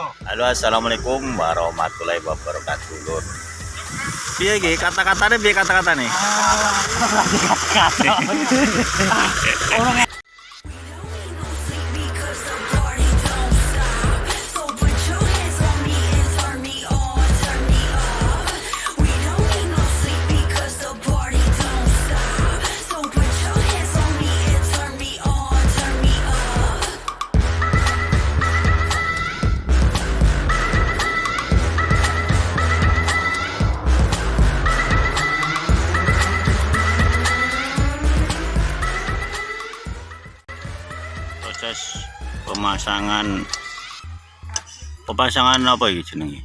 Halo assalamualaikum warahmatullahi wabarakatuh lur. Piye iki kata-katane piye kata-katane? Because pemasangan pemasangan apa iki jenenge?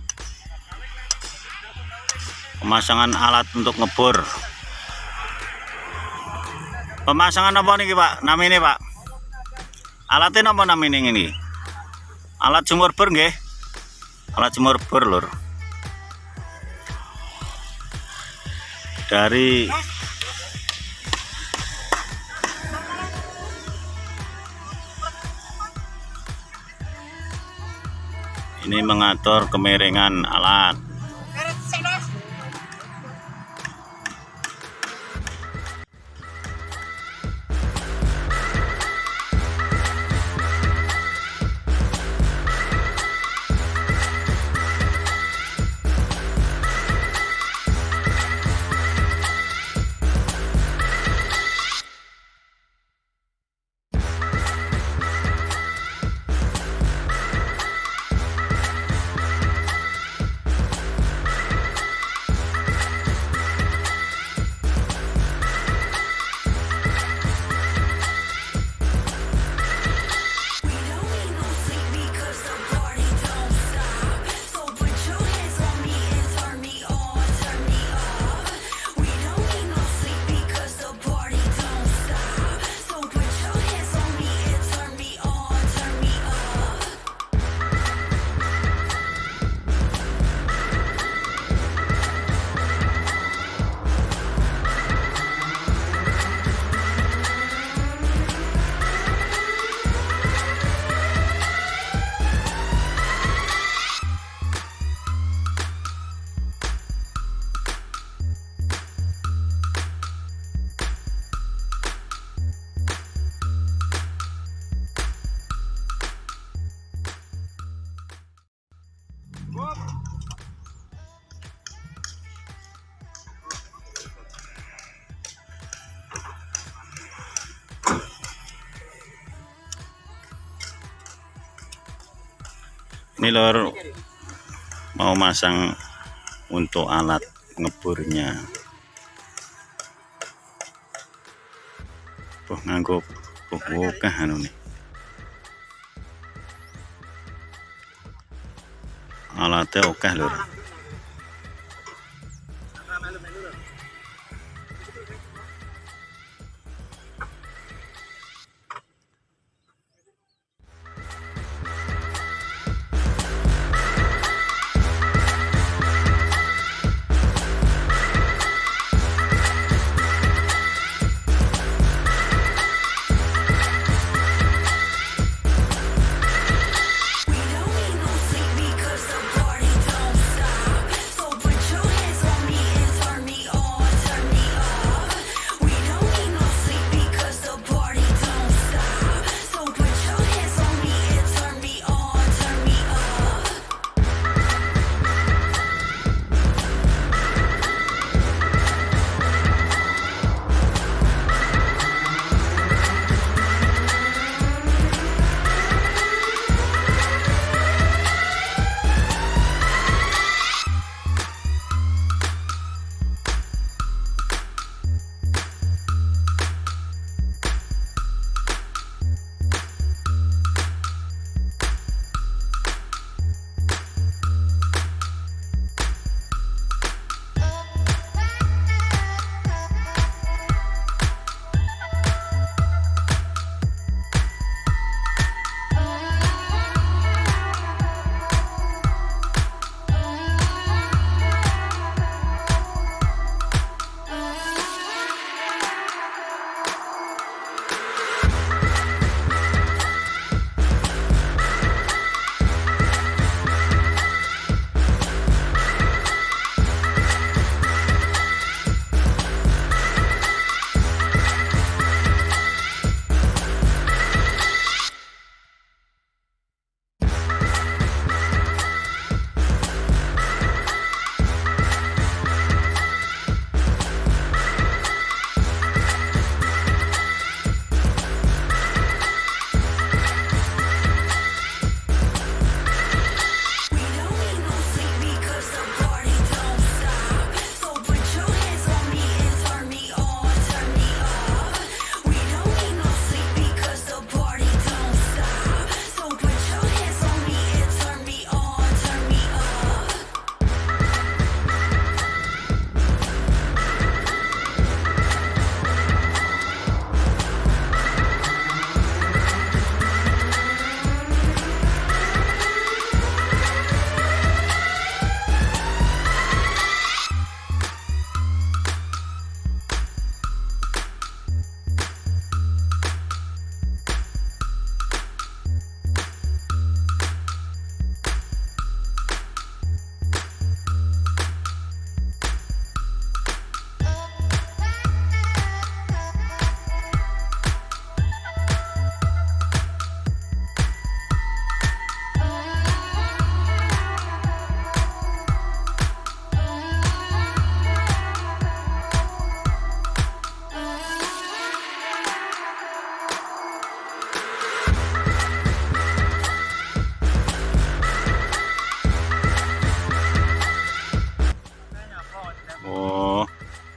Pemasangan alat untuk ngebor. Pemasangan apa nih Pak? Namanya Pak? Alatnya apa namanya ini? Alat jemur bor nggih? Alat jemur bor lur. Dari ini mengatur kemiringan alat. Ini lor mau masang untuk alat ngeburnya. Tuh nganggo buka anu nih. Alatnya oke lur.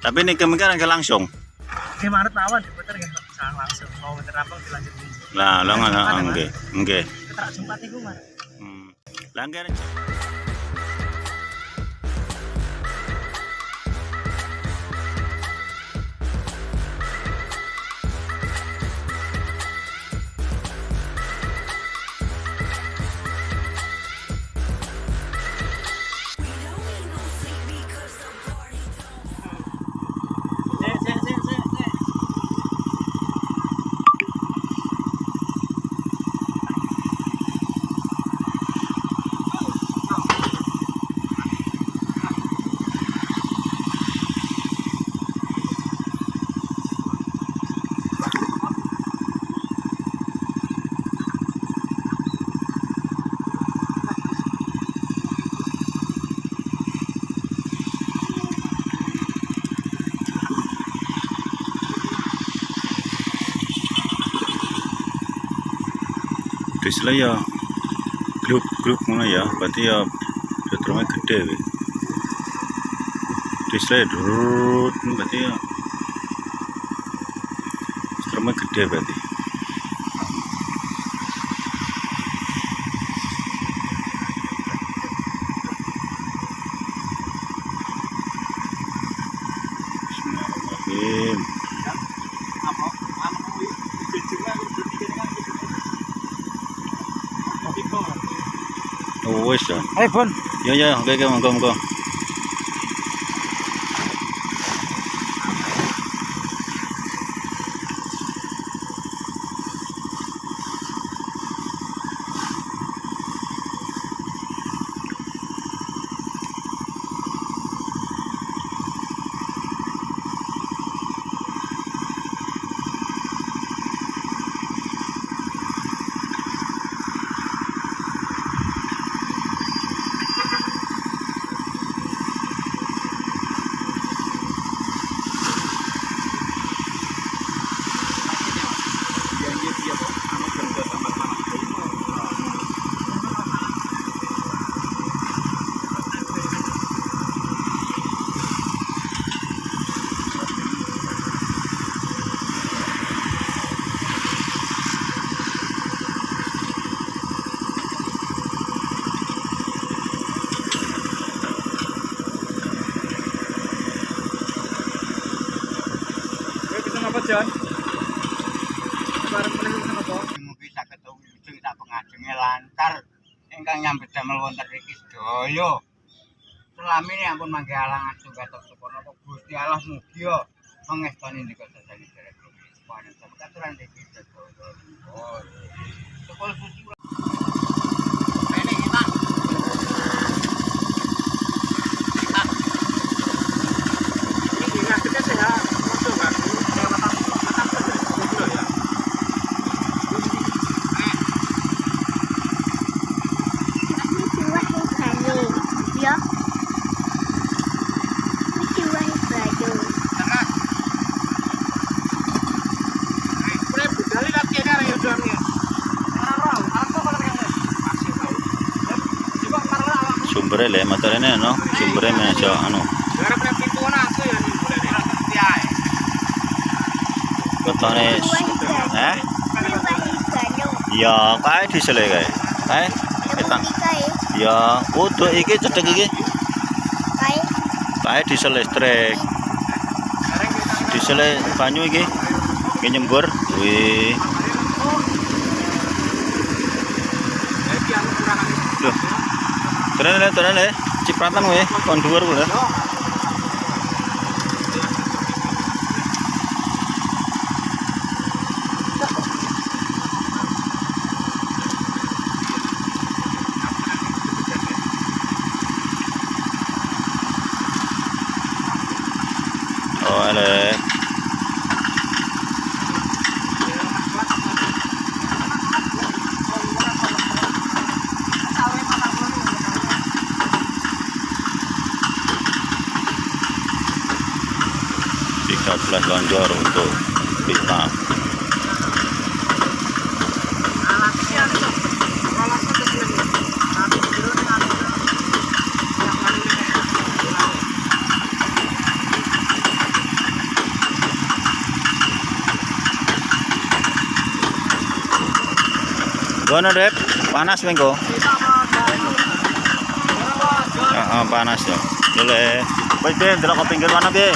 Tapi ini kemungkinan langsung. Di Maret lawan diputer bisa langsung mau muter rampung dilanjut. Lah. Keterak Jumat iku Mas. Hmm. Lah Diesel ya grup-grup ngono ya, berarti ya setrumnya gede weh. Diesel durut berarti ya setrumnya gede berarti. Bismillahirrahmanirrahim. Wis ya. Ayo Bon. Ya ya, oke oke monggo monggo. lancar ingkang nyambet damel wonten riki sedaya. Selamine ampun mangke alangan sugatok sukono kok Gusti Allah mugia mengestani nika sedaya. derek. Panjenengan sampeyan riki sedaya. Ana aku ya nih boleh nih. Setia. Kotone eh? Ya, kae diesel kae. Kae petang. Ya, kudu iki cedek iki. Kai. Kae diesel listrik. Diesel banyu iki. Iki nyembur. Wih. Tenan le, tenan le. Cipratan weh, kon dhuwur. 11 lonjor untuk pipa Gono Dep, panas minggu. Heeh, ah, ah, panas ya. Boleh. Baik, deh, jalan ke pinggir mana, deh?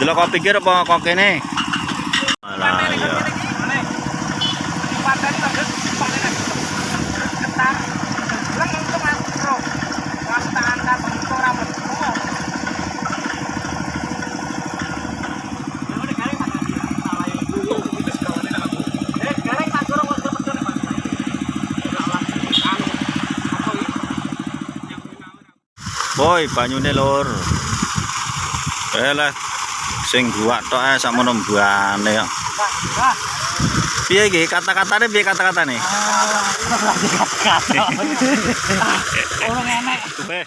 Delok kok pinggir apa kok kene? Alah ya. Boy, banyune lur. Elah sing buak tok ae sakmono mbuane kok. Piye iki kata-katane piye kata-katane? Orang enek. Weh,